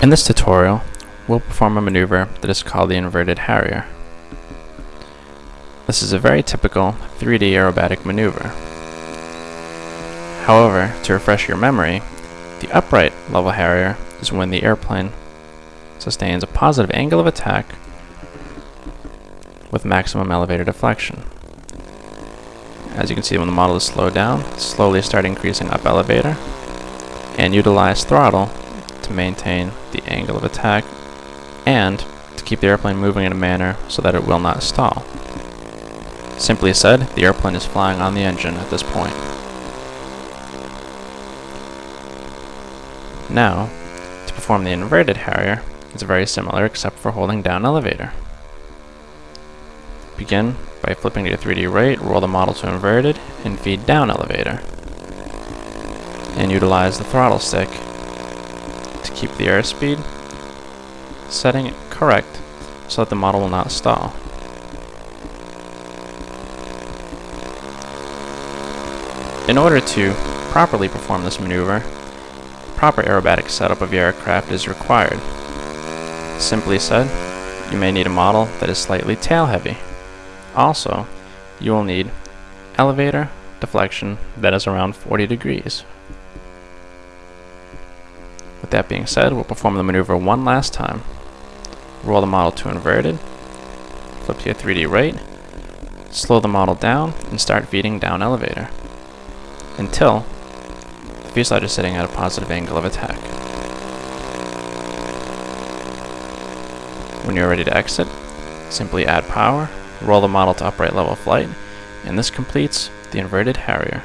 In this tutorial, we'll perform a maneuver that is called the inverted Harrier. This is a very typical 3D aerobatic maneuver. However, to refresh your memory, the upright level Harrier is when the airplane sustains a positive angle of attack with maximum elevator deflection. As you can see when the model is slowed down, slowly start increasing up elevator and utilize throttle to maintain the angle of attack and to keep the airplane moving in a manner so that it will not stall. Simply said, the airplane is flying on the engine at this point. Now, to perform the inverted Harrier, it's very similar except for holding down elevator. Begin by flipping to 3D right, roll the model to inverted, and feed down elevator. And utilize the throttle stick keep the airspeed setting correct so that the model will not stall. In order to properly perform this maneuver, proper aerobatic setup of your aircraft is required. Simply said, you may need a model that is slightly tail heavy. Also, you will need elevator deflection that is around 40 degrees. With that being said, we'll perform the maneuver one last time. Roll the model to inverted, flip to your 3D right, slow the model down, and start feeding down elevator until the fuselage is sitting at a positive angle of attack. When you're ready to exit, simply add power, roll the model to upright level flight, and this completes the inverted Harrier.